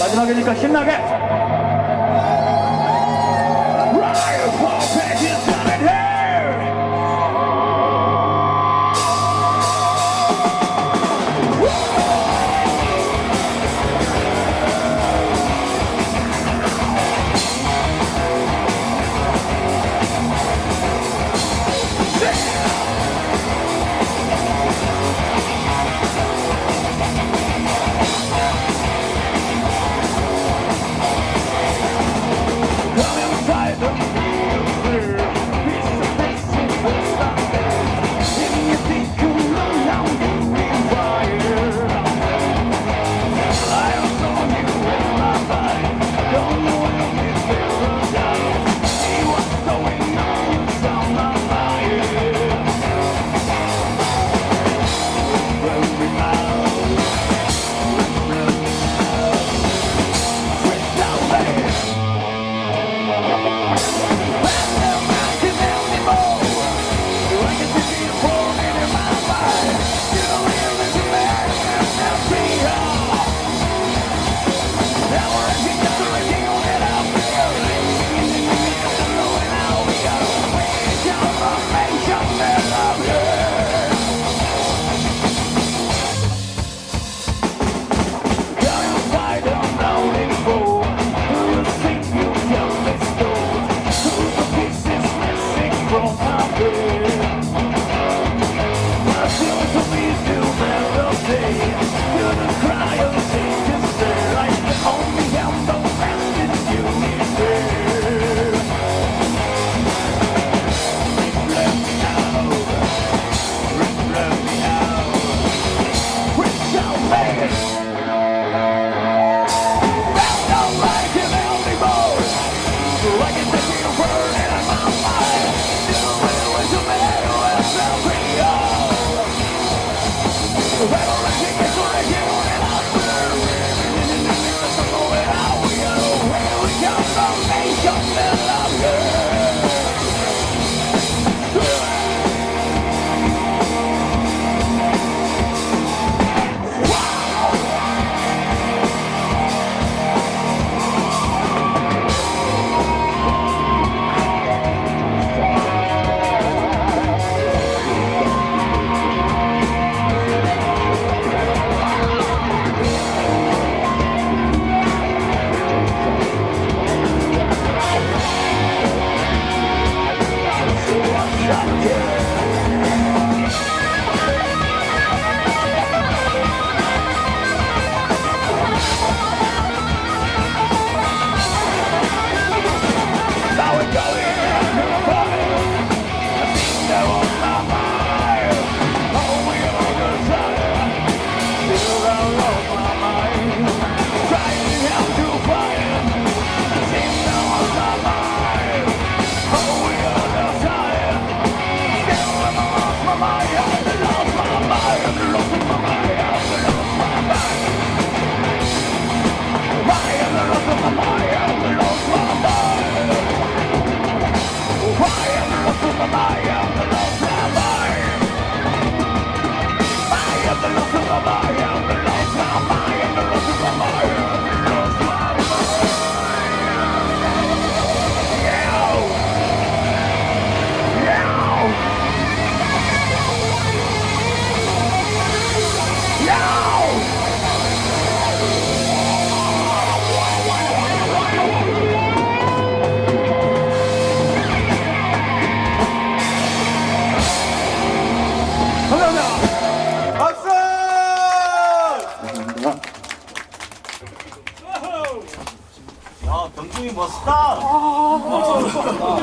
마지막이니까 신나게. volontaire. Don't be you. 아, 병중이 멋있다. 아, 멋있다.